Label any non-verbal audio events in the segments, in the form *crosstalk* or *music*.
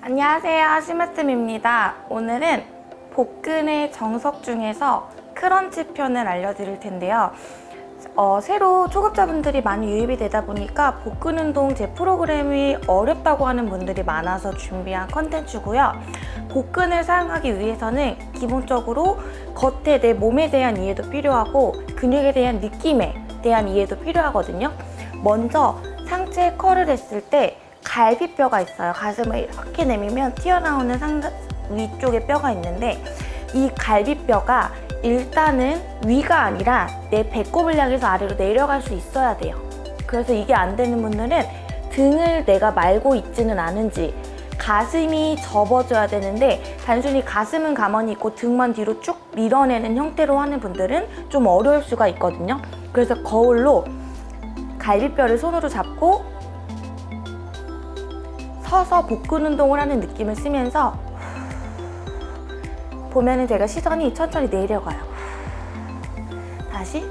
안녕하세요. 시마뜸입니다. 오늘은 복근의 정석 중에서 크런치 편을 알려드릴 텐데요. 어, 새로 초급자분들이 많이 유입이 되다 보니까 복근 운동 제 프로그램이 어렵다고 하는 분들이 많아서 준비한 컨텐츠고요. 복근을 사용하기 위해서는 기본적으로 겉에 내 몸에 대한 이해도 필요하고 근육에 대한 느낌에 대한 이해도 필요하거든요. 먼저 상체 컬을 했을 때 갈비뼈가 있어요. 가슴을 이렇게 내밀면 튀어나오는 상단 위쪽에 뼈가 있는데 이 갈비뼈가 일단은 위가 아니라 내 배꼽을 향해서 아래로 내려갈 수 있어야 돼요. 그래서 이게 안 되는 분들은 등을 내가 말고 있지는 않은지 가슴이 접어줘야 되는데 단순히 가슴은 가만히 있고 등만 뒤로 쭉 밀어내는 형태로 하는 분들은 좀 어려울 수가 있거든요. 그래서 거울로 갈비뼈를 손으로 잡고 서서 복근 운동을 하는 느낌을 쓰면서 보면은 제가 시선이 천천히 내려가요. 다시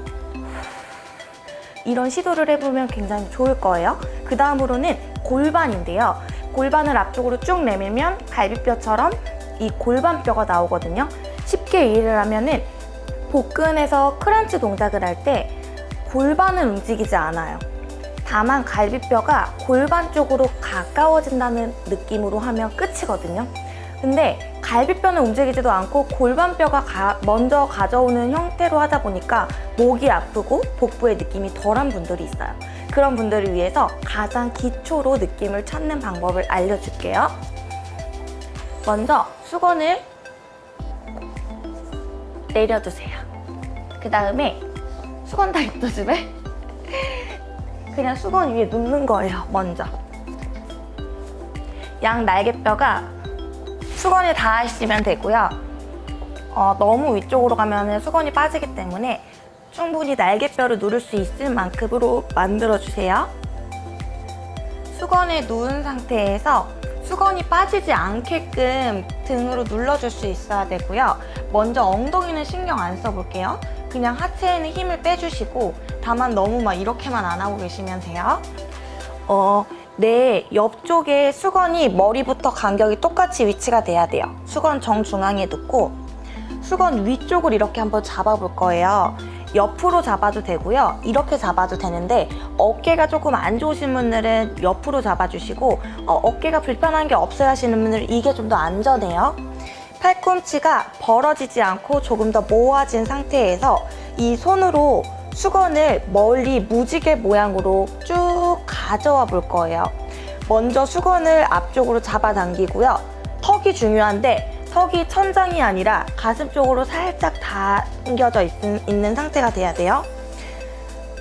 이런 시도를 해보면 굉장히 좋을 거예요. 그 다음으로는 골반인데요. 골반을 앞쪽으로 쭉 내밀면 갈비뼈처럼 이 골반뼈가 나오거든요. 쉽게 이해를 하면은 복근에서 크런치 동작을 할 때 골반은 움직이지 않아요. 다만 갈비뼈가 골반 쪽으로 가까워진다는 느낌으로 하면 끝이거든요. 근데 갈비뼈는 움직이지도 않고 골반뼈가 가, 먼저 가져오는 형태로 하다 보니까 목이 아프고 복부의 느낌이 덜한 분들이 있어요. 그런 분들을 위해서 가장 기초로 느낌을 찾는 방법을 알려줄게요. 먼저 수건을 내려주세요. 그 다음에 수건 다 있죠 집에? 그냥 수건 위에 눕는 거예요, 먼저. 양 날개뼈가 수건에 닿으시면 되고요. 어, 너무 위쪽으로 가면 수건이 빠지기 때문에 충분히 날개뼈를 누를 수 있을 만큼으로 만들어주세요. 수건에 누운 상태에서 수건이 빠지지 않게끔 등으로 눌러줄 수 있어야 되고요. 먼저 엉덩이는 신경 안 써볼게요. 그냥 하체에는 힘을 빼주시고 다만 너무 막 이렇게만 안 하고 계시면 돼요. 어, 내 옆쪽에 수건이 머리부터 간격이 똑같이 위치가 돼야 돼요. 수건 정중앙에 놓고 수건 위쪽을 이렇게 한번 잡아볼 거예요. 옆으로 잡아도 되고요. 이렇게 잡아도 되는데 어깨가 조금 안 좋으신 분들은 옆으로 잡아주시고 어, 깨가 불편한 게 없어야 하시는 분들은 이게 좀 더 안전해요. 팔꿈치가 벌어지지 않고 조금 더 모아진 상태에서 이 손으로 수건을 멀리 무지개 모양으로 쭉 가져와 볼 거예요. 먼저 수건을 앞쪽으로 잡아당기고요. 턱이 중요한데 턱이 천장이 아니라 가슴 쪽으로 살짝 당겨져 있, 있는 상태가 돼야 돼요.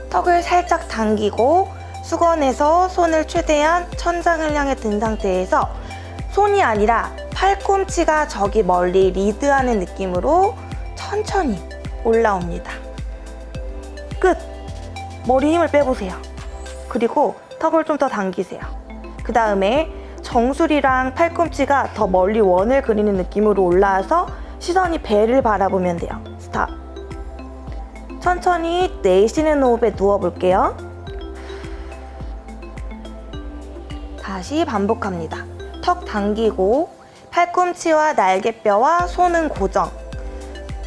턱을 살짝 당기고 수건에서 손을 최대한 천장을 향해 든 상태에서 손이 아니라 팔꿈치가 저기 멀리 리드하는 느낌으로 천천히 올라옵니다. 끝! 머리 힘을 빼보세요. 그리고 턱을 좀 더 당기세요. 그 다음에 정수리랑 팔꿈치가 더 멀리 원을 그리는 느낌으로 올라와서 시선이 배를 바라보면 돼요. 스탑. 천천히 내쉬는 호흡에 누워볼게요. 다시 반복합니다. 턱 당기고 팔꿈치와 날개뼈와 손은 고정.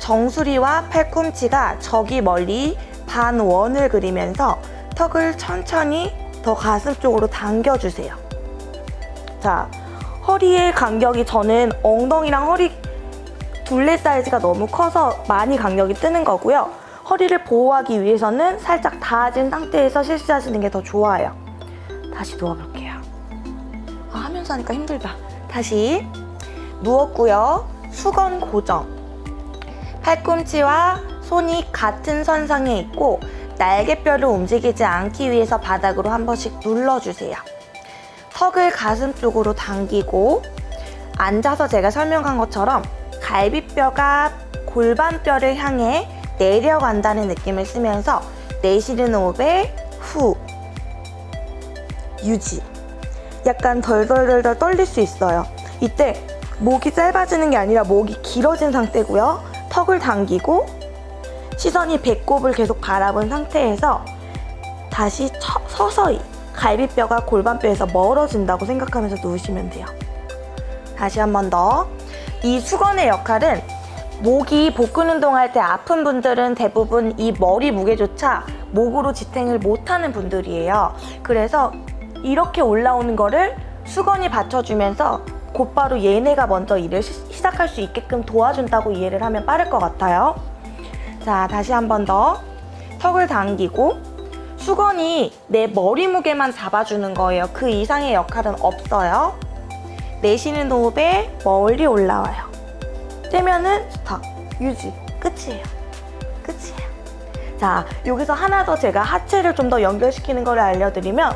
정수리와 팔꿈치가 저기 멀리 반원을 그리면서 턱을 천천히 더 가슴 쪽으로 당겨주세요. 자, 허리의 간격이 저는 엉덩이랑 허리 둘레 사이즈가 너무 커서 많이 간격이 뜨는 거고요. 허리를 보호하기 위해서는 살짝 닿아진 상태에서 실시하시는 게 더 좋아요. 다시 누워볼게요. 아, 하면서 하니까 힘들다. 다시 누웠고요. 수건 고정. 팔꿈치와 손이 같은 선상에 있고 날개뼈를 움직이지 않기 위해서 바닥으로 한 번씩 눌러주세요. 턱을 가슴 쪽으로 당기고 앉아서 제가 설명한 것처럼 갈비뼈가 골반뼈를 향해 내려간다는 느낌을 쓰면서 내쉬는 호흡에 후 유지. 약간 덜덜덜덜 떨릴 수 있어요. 이때 목이 짧아지는 게 아니라 목이 길어진 상태고요. 턱을 당기고 시선이 배꼽을 계속 바라본 상태에서 다시 처, 서서히 갈비뼈가 골반뼈에서 멀어진다고 생각하면서 누우시면 돼요 다시 한 번 더. 이 수건의 역할은 목이 복근 운동할 때 아픈 분들은 대부분 이 머리 무게조차 목으로 지탱을 못하는 분들이에요. 그래서 이렇게 올라오는 거를 수건이 받쳐주면서 곧바로 얘네가 먼저 일을 시, 시작할 수 있게끔 도와준다고 이해를 하면 빠를 것 같아요. 자, 다시 한 번 더. 턱을 당기고 수건이 내 머리 무게만 잡아주는 거예요. 그 이상의 역할은 없어요. 내쉬는 호흡에 멀리 올라와요. 떼면은 스탑, 유지, 끝이에요. 끝이에요. 자, 여기서 하나 더 제가 하체를 좀 더 연결시키는 걸 알려드리면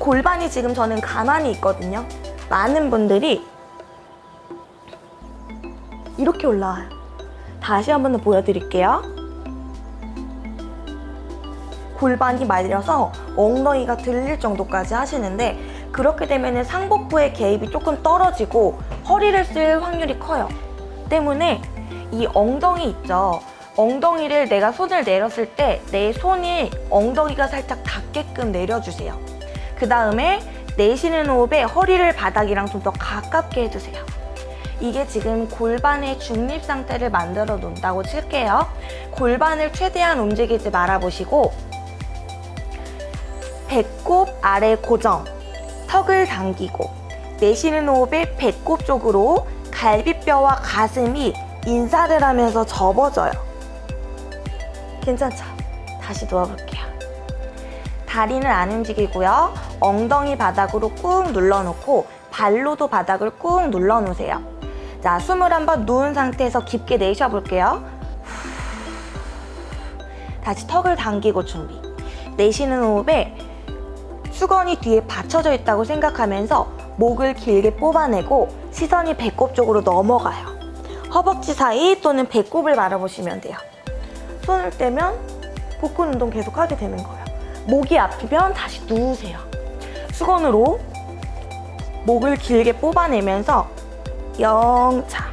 골반이 지금 저는 가만히 있거든요. 많은 분들이 이렇게 올라와요. 다시 한 번 더 보여드릴게요. 골반이 말려서 엉덩이가 들릴 정도까지 하시는데 그렇게 되면 상복부의 개입이 조금 떨어지고 허리를 쓸 확률이 커요. 때문에 이 엉덩이 있죠. 엉덩이를 내가 손을 내렸을 때 내 손이 엉덩이가 살짝 닿게끔 내려주세요. 그 다음에 내쉬는 호흡에 허리를 바닥이랑 좀 더 가깝게 해주세요. 이게 지금 골반의 중립 상태를 만들어 놓는다고 칠게요. 골반을 최대한 움직이지 말아 보시고 배꼽 아래 고정, 턱을 당기고 내쉬는 호흡에 배꼽 쪽으로 갈비뼈와 가슴이 인사를 하면서 접어져요. 괜찮죠? 다시 누워볼게요. 다리는 안 움직이고요. 엉덩이 바닥으로 꾹 눌러놓고 발로도 바닥을 꾹 눌러놓으세요. 자, 숨을 한번 누운 상태에서 깊게 내쉬어볼게요. 다시 턱을 당기고 준비. 내쉬는 호흡에 수건이 뒤에 받쳐져 있다고 생각하면서 목을 길게 뽑아내고 시선이 배꼽 쪽으로 넘어가요. 허벅지 사이 또는 배꼽을 바라보시면 돼요. 손을 떼면 복근 운동 계속 하게 되는 거예요. 목이 아프면 다시 누우세요. 수건으로 목을 길게 뽑아내면서 영차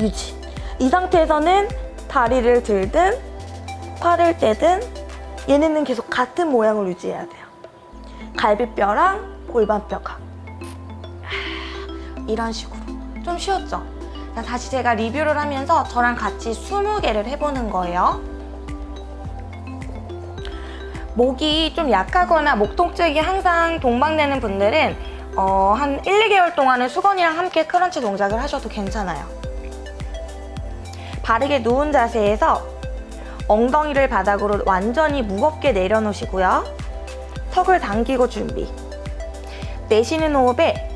유지. 이 상태에서는 다리를 들든 팔을 떼든 얘네는 계속 같은 모양을 유지해야 돼요. 갈비뼈랑 골반뼈가 이런 식으로 좀 쉬웠죠? 자, 다시 제가 리뷰를 하면서 저랑 같이 20개를 해보는 거예요. 목이 좀 약하거나 목 통증이 항상 동반되는 분들은 어, 한 1, 2개월 동안은 수건이랑 함께 크런치 동작을 하셔도 괜찮아요. 바르게 누운 자세에서 엉덩이를 바닥으로 완전히 무겁게 내려놓으시고요. 턱을 당기고 준비. 내쉬는 호흡에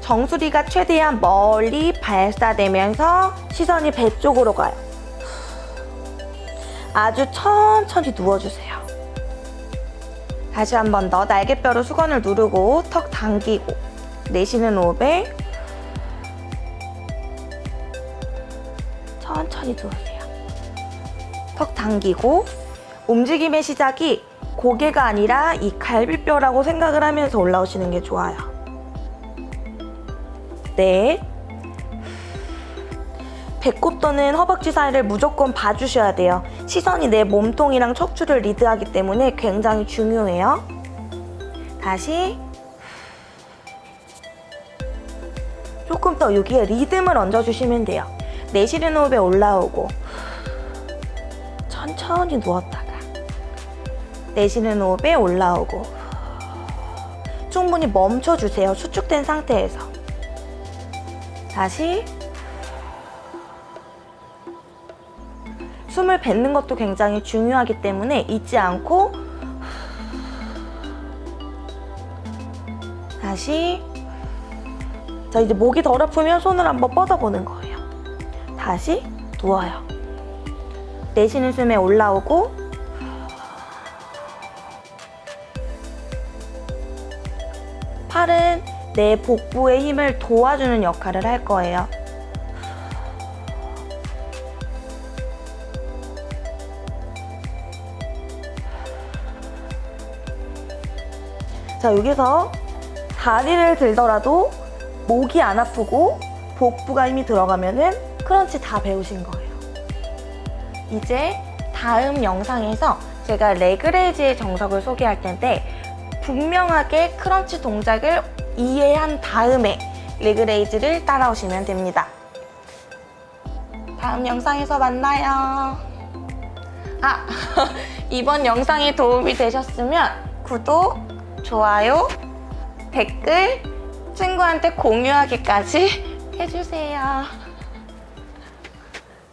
정수리가 최대한 멀리 발사되면서 시선이 배 쪽으로 가요. 아주 천천히 누워주세요. 다시 한 번 더 날개뼈로 수건을 누르고 턱 당기고 내쉬는 호흡에 천천히 누우세요. 턱 당기고 움직임의 시작이 고개가 아니라 이 갈비뼈라고 생각을 하면서 올라오시는 게 좋아요. 네. 배꼽 또는 허벅지 사이를 무조건 봐주셔야 돼요. 시선이 내 몸통이랑 척추를 리드하기 때문에 굉장히 중요해요. 다시. 조금 더 여기에 리듬을 얹어주시면 돼요. 내쉬는 호흡에 올라오고 천천히 누웠다가 내쉬는 호흡에 올라오고 충분히 멈춰주세요. 수축된 상태에서 다시 숨을 뱉는 것도 굉장히 중요하기 때문에 잊지 않고 다시 자 이제 목이 더럽으면 손을 한번 뻗어보는 거예요. 다시 누워요. 내쉬는 숨에 올라오고 팔은 내 복부의 힘을 도와주는 역할을 할 거예요. 자, 여기서 다리를 들더라도 목이 안 아프고 복부가 힘이 들어가면 은 크런치 다 배우신 거예요. 이제 다음 영상에서 제가 leg raise의 정석을 소개할 텐데 분명하게 crunch 동작을 이해한 다음에 leg raise를 따라오시면 됩니다. 다음 영상에서 만나요. 아, *laughs* 이번 영상이 도움이 되셨으면 구독, 좋아요, 댓글, 친구한테 공유하기까지 해주세요.